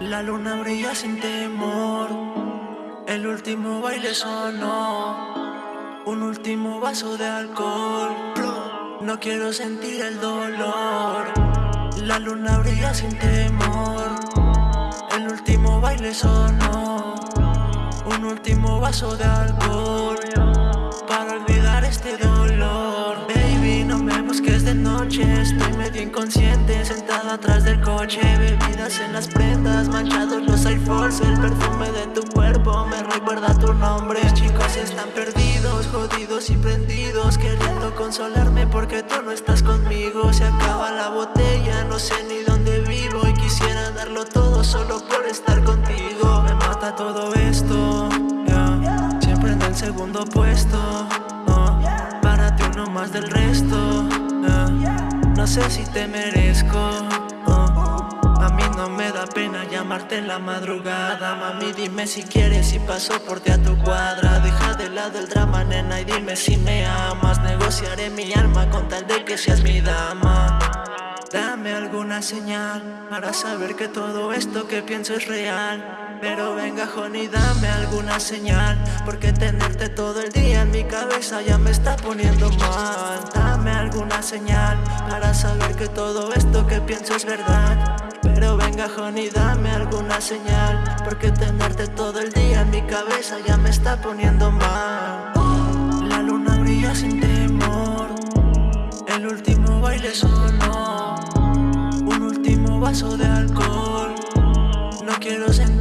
La luna brilla sin temor, el último baile sonó, un último vaso de alcohol. No quiero sentir el dolor. La luna brilla sin temor, el último baile sonó, un último vaso de alcohol para olvidar este dolor. Estoy medio inconsciente, sentada atrás del coche, bebidas en las prendas, manchados los iPhones, el perfume de tu cuerpo me recuerda tu nombre. chicos están perdidos, jodidos y prendidos, queriendo consolarme porque tú no estás conmigo. Se acaba la botella, no sé ni dónde vivo y quisiera darlo todo solo por estar contigo. Me mata todo esto, siempre en el segundo puesto. Oh, para ti uno más del resto. Sé si te merezco. A mí no me da pena llamarte en la madrugada. Mami dime si quieres y paso por ti a tu cuadra. Deja de lado el drama nena y dime si me amas. Negociaré mi alma con tal de que seas mi dama Dame alguna señal para saber que todo esto que pienso es real. Pero venga Honey, dame alguna señal Porque tenerte todo el día en mi cabeza ya me está poniendo mal. Dame alguna señal para saber que todo esto que pienso es verdad. Pero venga Honey, dame alguna señal Porque tenerte todo el día en mi cabeza ya me está poniendo mal. La luna brilla sin temor El último baile sonó vaso de alcohol. No quiero sentir